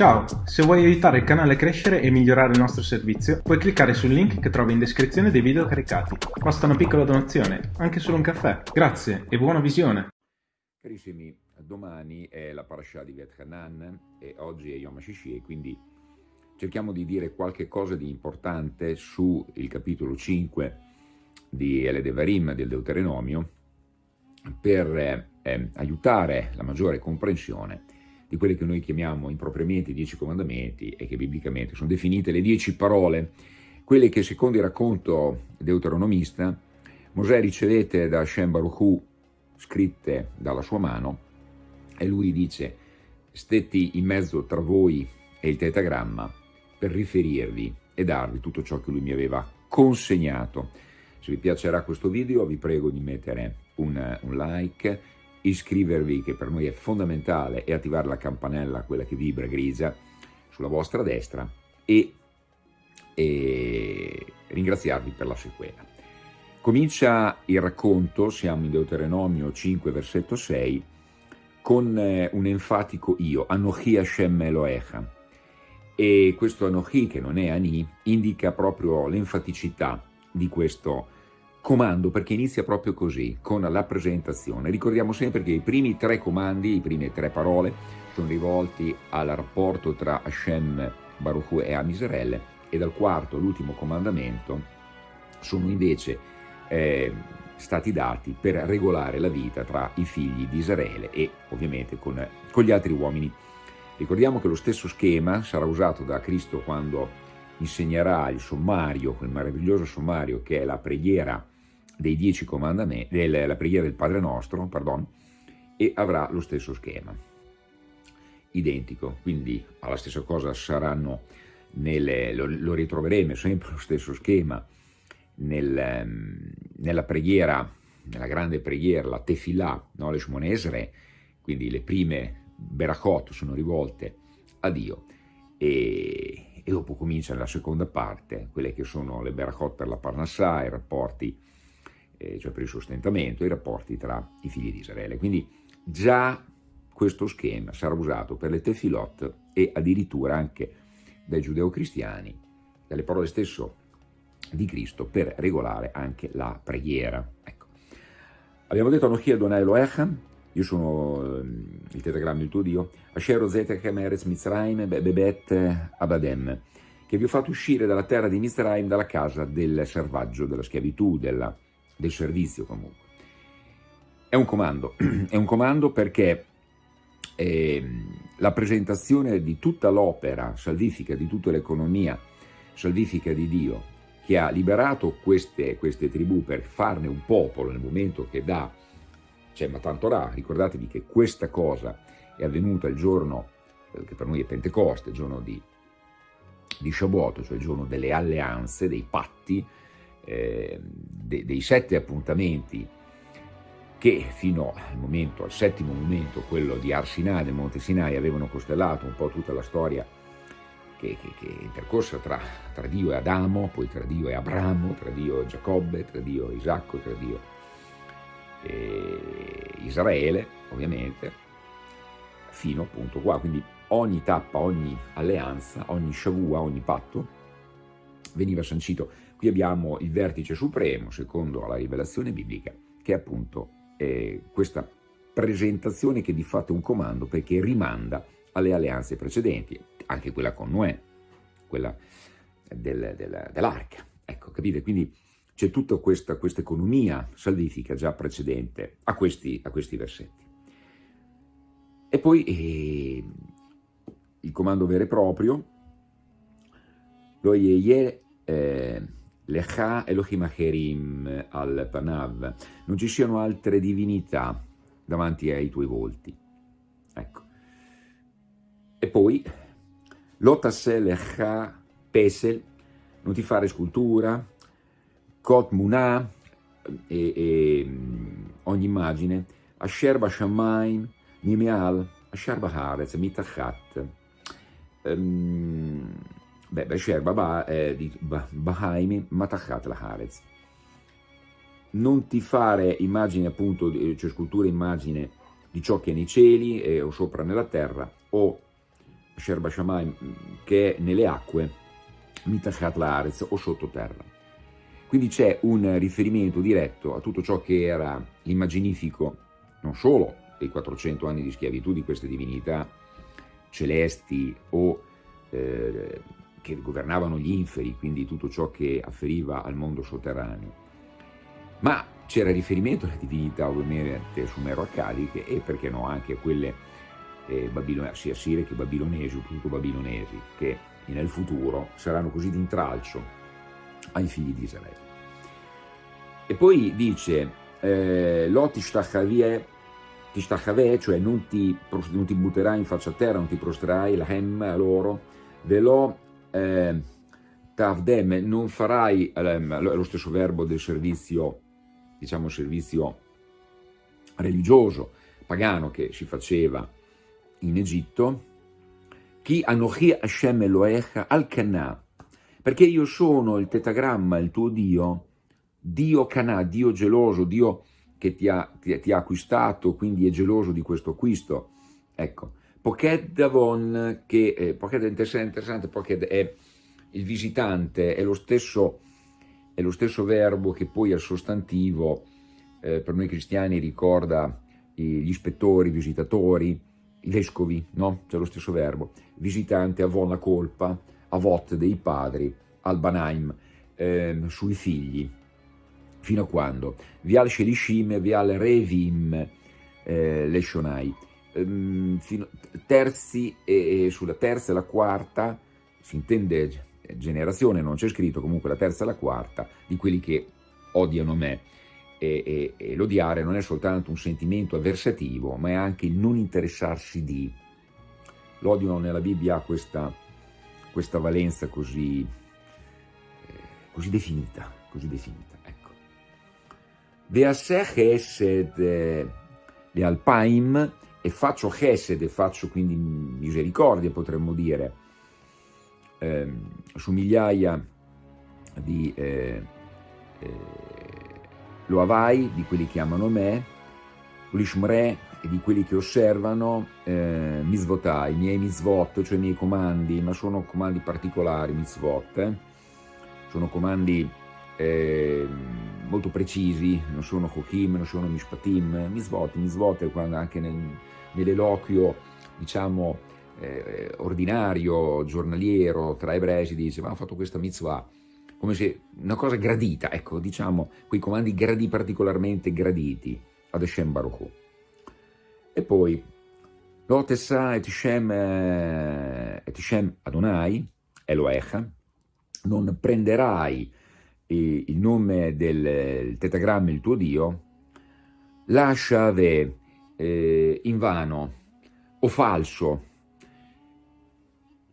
Ciao, se vuoi aiutare il canale a crescere e migliorare il nostro servizio, puoi cliccare sul link che trovi in descrizione dei video caricati. Basta una piccola donazione, anche solo un caffè. Grazie e buona visione! Carissimi, domani è la parasha di Vet Hanan e oggi è Yom HaShishi quindi cerchiamo di dire qualche cosa di importante sul capitolo 5 di Eledevarim del Deuteronomio per eh, aiutare la maggiore comprensione di quelle che noi chiamiamo impropriamente i dieci comandamenti e che biblicamente sono definite le dieci parole, quelle che secondo il racconto deuteronomista Mosè ricevette da Hashem Baruch Hu scritte dalla sua mano e lui dice stetti in mezzo tra voi e il tetagramma per riferirvi e darvi tutto ciò che lui mi aveva consegnato. Se vi piacerà questo video vi prego di mettere un, un like iscrivervi che per noi è fondamentale e attivare la campanella, quella che vibra grigia, sulla vostra destra e, e ringraziarvi per la sequela. Comincia il racconto, siamo in Deuteronomio 5 versetto 6, con eh, un enfatico io, Anochi Hashem Eloecha, e questo Anochi, che non è Ani, indica proprio l'enfaticità di questo comando perché inizia proprio così, con la presentazione. Ricordiamo sempre che i primi tre comandi, le prime tre parole, sono rivolti al rapporto tra Hashem, Baruch e Amisrael e dal quarto, l'ultimo comandamento, sono invece eh, stati dati per regolare la vita tra i figli di Israele e ovviamente con, con gli altri uomini. Ricordiamo che lo stesso schema sarà usato da Cristo quando insegnerà il sommario, quel meraviglioso sommario che è la preghiera dei dieci comandamenti, della preghiera del Padre Nostro, pardon, e avrà lo stesso schema, identico, quindi alla stessa cosa saranno, nelle, lo, lo, ritroveremo sempre lo stesso schema nel, ehm, nella preghiera, nella grande preghiera, la Tefillah, no, le Shmonesre, quindi le prime Berachot sono rivolte a Dio e, e dopo comincia la seconda parte, quelle che sono le Berachot per la Parnassah, i rapporti eh, cioè per il sostentamento, i rapporti tra i figli di Israele. Quindi già questo schema sarà usato per le tefilot e addirittura anche dai giudeo-cristiani, dalle parole stesso di Cristo, per regolare anche la preghiera. Ecco. Abbiamo detto Anochi Adonai Elohechem, io sono ehm, il tetagramma, il tuo Dio, Asher Zetechem Eretz Mitzrayim Bebet Abadem, che vi ho fatto uscire dalla terra di Mitzrayim, dalla casa del servaggio, della schiavitù, della del servizio comunque. È un comando, è un comando perché eh, la presentazione di tutta l'opera salvifica, di tutta l'economia salvifica di Dio, che ha liberato queste, queste, tribù per farne un popolo nel momento che dà, cioè Matantorà, ricordatevi che questa cosa è avvenuta il giorno, eh, che per noi è Pentecoste, il giorno di, di Shavuot, cioè il giorno delle alleanze, dei patti, eh, de, dei sette appuntamenti che fino al momento, al settimo momento, quello di Arsinai, del Monte Sinai, avevano costellato un po' tutta la storia che, che, che è intercorsa tra, tra, Dio e Adamo, poi tra Dio e Abramo, tra Dio e Giacobbe, tra Dio e Isacco, tra Dio e Israele, ovviamente, fino appunto qua. Quindi ogni tappa, ogni alleanza, ogni shavua, ogni patto veniva sancito Qui abbiamo il vertice supremo, secondo la rivelazione biblica, che è appunto eh, questa presentazione che di fatto è un comando perché rimanda alle alleanze precedenti, anche quella con Noè, quella del, del, dell'arca. Ecco, capite? Quindi c'è tutta questa, questa, economia salvifica già precedente a questi, a questi versetti. E poi eh, il comando vero e proprio, lo ye, eh, Lecha Elohim Acherim al Panav, non ci siano altre divinità davanti ai tuoi volti. Ecco. E poi, Lotase Lecha Pesel, non ti fare scultura, Kot Munah, e, e ogni immagine, Asher Bashamaim, Mimeal, Asher Baharetz, Mitachat, um, Beh, Besher Baba è di Bahaimi Matachat Laharez. Non ti fare immagine appunto, cioè scultura immagine di ciò che è nei cieli eh, o sopra nella terra, o Sherba Shammai, che è nelle acque, Mitachat Laaretz o sottoterra. Quindi c'è un riferimento diretto a tutto ciò che era l'immaginifico, non solo dei 400 anni di schiavitù di queste divinità celesti o eh, che governavano gli inferi, quindi tutto ciò che afferiva al mondo sotterraneo, ma c'era riferimento alle divinità ovviamente sumero-accadiche e perché no anche a quelle eh, sia assire che babilonesi, o soprattutto babilonesi, che nel futuro saranno così d'intralcio ai figli di Israele. E poi dice, eh, Tishtachaveh, cioè non ti, non ti, butterai in faccia a terra, non ti prostrerai, la hem a loro, velo eh, tavdem, non farai, eh, lo stesso verbo del servizio, diciamo servizio religioso, pagano che si faceva in Egitto, chi anochi Hashem Elohecha al Canà, perché io sono il tetagramma, il tuo Dio, Dio Canà, Dio geloso, Dio che ti ha, ti, ti ha acquistato, quindi è geloso di questo acquisto. Ecco, Pocket Davon, che eh, Pocket è interessante, Pocket è il visitante, è lo stesso, è lo stesso verbo che poi al sostantivo eh, per noi cristiani ricorda gli ispettori, i visitatori, i vescovi, no? C'è lo stesso verbo. Visitante, avon la colpa, avot dei padri, albanaim, eh, sui figli, fino a quando? Vial Shelishim, Vial Revim, eh, Leshonai. Ehm, terzi e, e, sulla terza e la quarta, si intende generazione, non c'è scritto, comunque la terza e la quarta, di quelli che odiano me. E, e, e l'odiare non è soltanto un sentimento avversativo, ma è anche il non interessarsi di. L'odio nella Bibbia ha questa, questa valenza così, eh, così definita, così definita. Veaseh Chesed le Alpaim e faccio Chesed e faccio quindi misericordia potremmo dire eh, su migliaia di eh, eh, Loavai, di quelli che amano me, Ulishmre e di quelli che osservano eh, Mizvotai, i miei mitzvot, cioè i miei comandi, ma sono comandi particolari, mitzvot, eh? sono comandi eh, molto precisi, non sono Chochim, non sono Mishpatim, Misvot, Misvot è quando anche nel, nell'eloquio, diciamo, eh, ordinario, giornaliero, tra ebrei si dice, ma ha fatto questa mitzvah, come se una cosa gradita, ecco, diciamo, quei comandi gradi, particolarmente graditi ad Hashem Baruch E poi, Lotessa et Shem, eh, et Shem Adonai, Eloecha, non prenderai il nome del tetagramma, il tuo Dio, lascia eh, in vano o falso.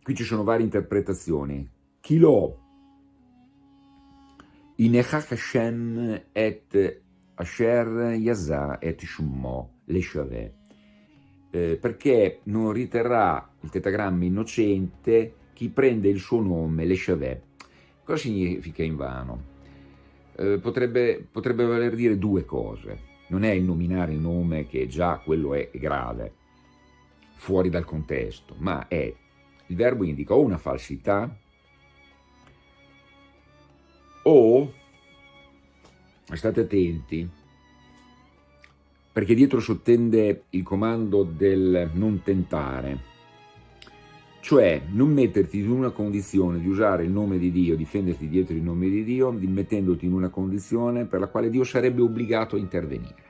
Qui ci sono varie interpretazioni. Kilo Inechach Hashem et Asher Yazah et Shummo Leshaveh. Eh, perché non riterrà il tetagramma innocente chi prende il suo nome, Leshaveh. Cosa significa in vano? Eh, potrebbe, potrebbe voler dire due cose. Non è il nominare il nome che già quello è grave, fuori dal contesto, ma è il verbo indica o una falsità o, state attenti, perché dietro sottende il comando del non tentare, cioè non metterti in una condizione di usare il nome di Dio, difenderti dietro il nome di Dio, mettendoti in una condizione per la quale Dio sarebbe obbligato a intervenire.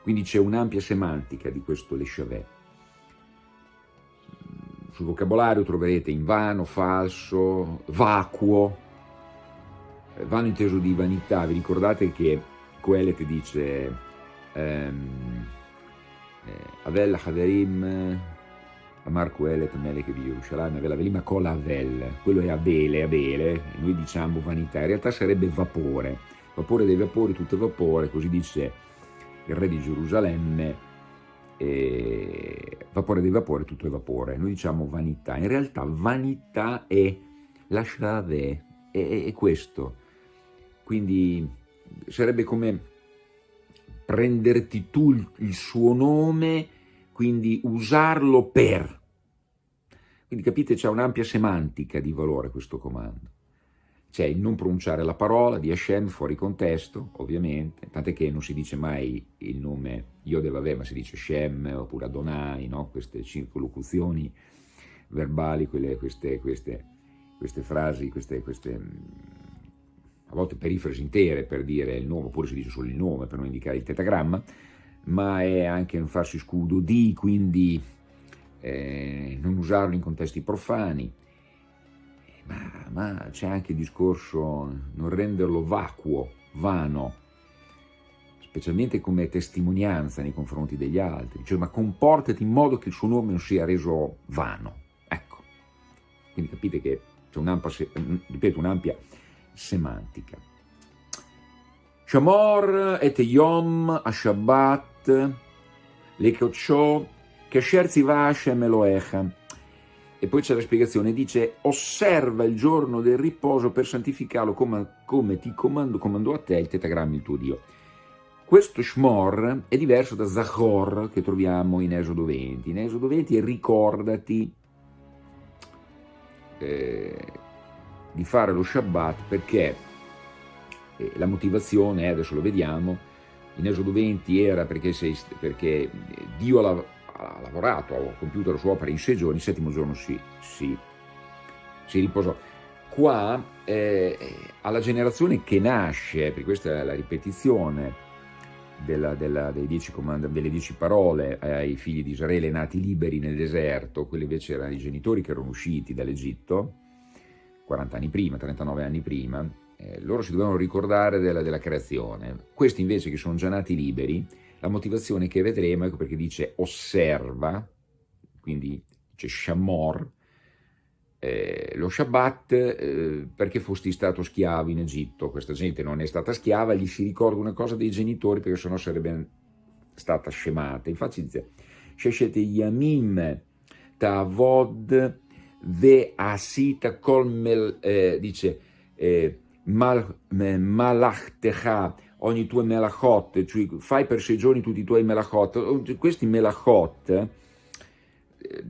Quindi c'è un'ampia semantica di questo Leshavet. Sul vocabolario troverete invano, falso, vacuo, vano inteso di vanità. Vi ricordate che Coelet dice ehm, eh, Avel Amar Quelet Melech di Yerushalayim Avel Avelim Kol Avel, quello è Abele, Abele, noi diciamo vanità, in realtà sarebbe vapore, vapore dei vapori, tutto è vapore, così dice il re di Gerusalemme, e vapore dei vapori, tutto è vapore, noi diciamo vanità, in realtà vanità è lasciare, è, è questo, quindi sarebbe come prenderti tu il suo nome quindi usarlo per, Quindi capite, c'è un'ampia semantica di valore questo comando. C'è il non pronunciare la parola di Hashem fuori contesto, ovviamente, tant'è che non si dice mai il nome Yodevavè, ma si dice Shem oppure Adonai, no? queste circolocuzioni verbali, quelle, queste, queste, queste, frasi, queste, queste a volte perifrasi intere per dire il nome, oppure si dice solo il nome per non indicare il tetagramma, ma è anche un farsi scudo di, quindi eh, non usarlo in contesti profani, ma, ma c'è anche il discorso non renderlo vacuo, vano, specialmente come testimonianza nei confronti degli altri, cioè ma comportati in modo che il suo nome non sia reso vano, ecco, quindi capite che c'è un'ampia, ripeto, un'ampia semantica. Shamor et Yom a Shabbat, le Kocho, Kesher Ziva Hashem Eloecha. E poi c'è la spiegazione, dice osserva il giorno del riposo per santificarlo come, come ti comando, comandò a te il tetagramma il tuo Dio. Questo Shmor è diverso da Zachor che troviamo in Esodo 20. In Esodo 20 è ricordati eh, di fare lo Shabbat perché eh, la motivazione, eh, adesso lo vediamo, in Esodo 20 era perché, sei, perché Dio ha, lavorato, ha compiuto la sua opera in sei giorni, il settimo giorno si, si, si riposò. Qua eh, alla generazione che nasce, perché questa è la ripetizione della, della, dieci delle dieci parole ai figli di Israele nati liberi nel deserto, quelli invece erano i genitori che erano usciti dall'Egitto, 40 anni prima, 39 anni prima, eh, loro si dovevano ricordare della, della, creazione. Questi invece che sono già nati liberi, la motivazione che vedremo ecco perché dice osserva, quindi dice shamor, eh, lo Shabbat eh, perché fosti stato schiavo in Egitto, questa gente non è stata schiava, gli si ricorda una cosa dei genitori perché sennò sarebbe stata scemata. Infatti dice, Sheshet Yamim Tavod ve asita kol mel, eh, dice, eh, mal, malachtecha, ogni tua melachot, cioè fai per sei giorni tutti i tuoi melachot, questi melachot, eh,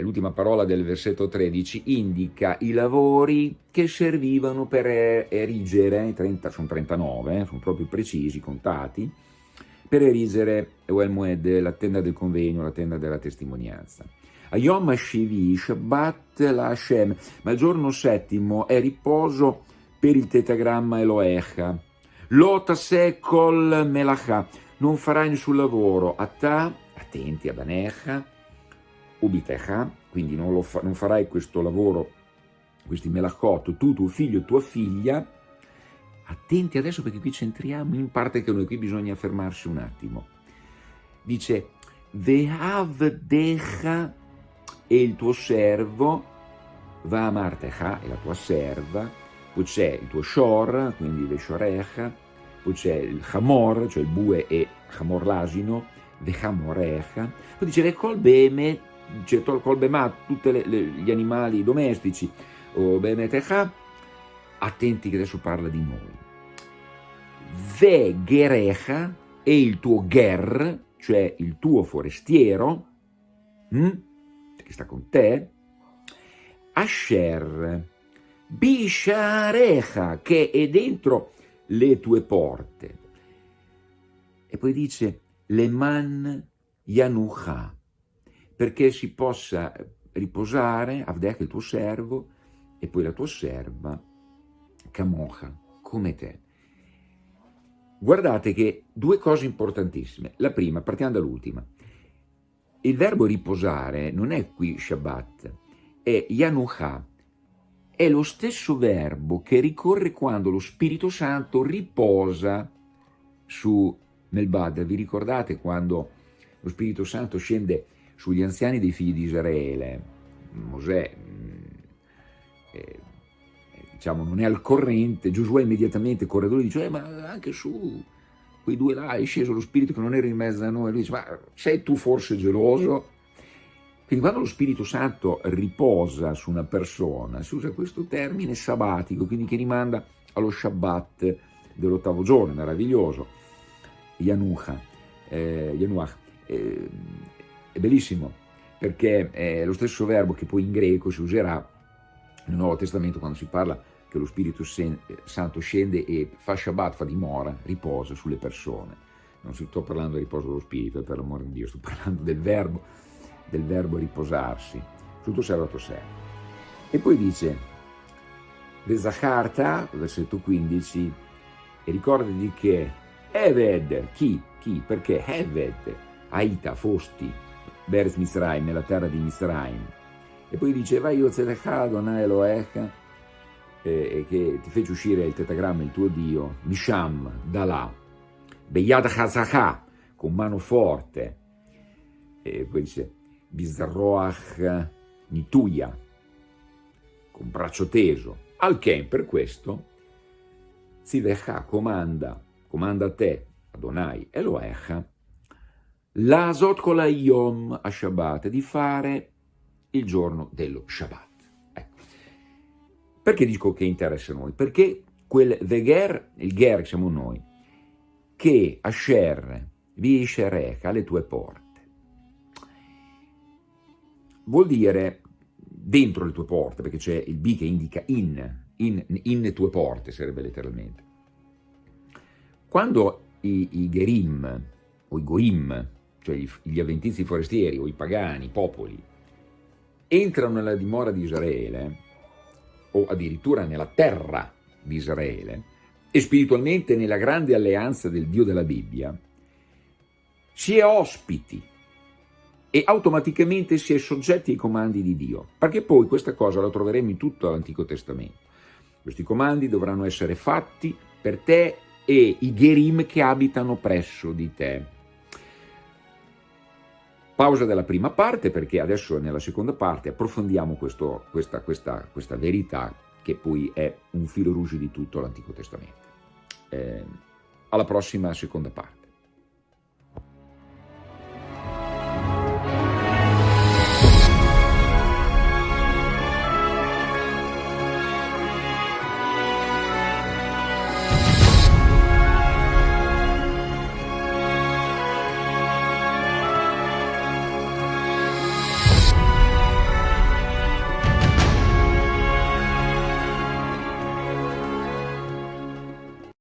l'ultima parola del versetto 13, indica i lavori che servivano per erigere, 30, sono 39, eh, sono proprio precisi, contati, per erigere Moed, la tenda del convegno, la tenda della testimonianza. Ayom Hashivi, Shabbat la Hashem, ma il giorno settimo è riposo per il tetagramma Eloecha. Lota se kol melacha, non farai nessun lavoro, a ta, attenti a Banecha, ubitecha, quindi non, fa, non, farai questo lavoro, questi melachot, tu, tuo figlio tua figlia, attenti adesso perché qui c'entriamo in parte che noi qui bisogna fermarsi un attimo. Dice, Vehavdecha e il tuo servo va a Martecha, e la tua serva, poi c'è il tuo Shor, quindi le Shorecha, poi c'è il Hamor, cioè il bue e Hamor l'asino, ve Hamorecha, poi dice le colbeme, c'è col colbema, tutti gli animali domestici, o bemetecha, attenti che adesso parla di noi. Ve Gerecha e il tuo Ger, cioè il tuo forestiero, hm? che sta con te, Asher, Bisharecha, che è dentro le tue porte. E poi dice, Leman Yanucha, perché si possa riposare, Avdech il tuo servo, e poi la tua serva, Kamocha, come te. Guardate che due cose importantissime. La prima, partiamo dall'ultima. Il verbo riposare non è qui Shabbat, è Yanucha, è lo stesso verbo che ricorre quando lo Spirito Santo riposa su Melbad. Vi ricordate quando lo Spirito Santo scende sugli anziani dei figli di Israele? Mosè, mm, eh, diciamo, non è al corrente, Giosuè immediatamente corre e dice, eh, ma anche su quei due là è sceso lo spirito che non era in mezzo a noi, lui dice, ma sei tu forse geloso? Quindi quando lo Spirito Santo riposa su una persona, si usa questo termine sabbatico, quindi che rimanda allo Shabbat dell'ottavo giorno, meraviglioso, Yanuach, eh, Yanuach eh, è bellissimo, perché è lo stesso verbo che poi in greco si userà nel Nuovo Testamento quando si parla che lo Spirito Santo scende e fa Shabbat, fa dimora, riposa sulle persone. Non sto parlando di riposo dello Spirito, per l'amore di Dio, sto parlando del verbo, del verbo riposarsi, tutto sabato sera. E poi dice, Vezacharta, versetto 15, e ricordati che Eved, chi? Chi? Perché Eved, Aita, fosti, Beres Misraim, nella terra di Misraim. E poi dice, vai io Zedecha Adonai Elohecha, eh, che ti fece uscire il tetagramma, il tuo Dio, Misham, da là, Beyad Chazaka, con mano forte, e poi dice, Bizarroach Nituya, con braccio teso, al Ken per questo, Zivecha comanda, comanda a te, Adonai Eloecha, l'asot kola yom a Shabbat, di fare il giorno dello Shabbat. Perché dico che interessa a noi? Perché quel Veger, il Ger siamo noi, che Asher vi Sherech alle tue porte. Vuol dire dentro le tue porte, perché c'è il B che indica in, in, in tue porte, sarebbe letteralmente. Quando i, i Gerim o i Goim, cioè gli avventizi forestieri o i pagani, i popoli, entrano nella dimora di Israele, o addirittura nella terra di Israele, e spiritualmente nella grande alleanza del Dio della Bibbia, si è ospiti e automaticamente si è soggetti ai comandi di Dio, perché poi questa cosa la troveremo in tutto l'Antico Testamento. Questi comandi dovranno essere fatti per te e i Gerim che abitano presso di te. Pausa della prima parte perché adesso nella seconda parte approfondiamo questo, questa, questa, questa, verità che poi è un filo rouge di tutto l'Antico Testamento. Eh, alla prossima seconda parte.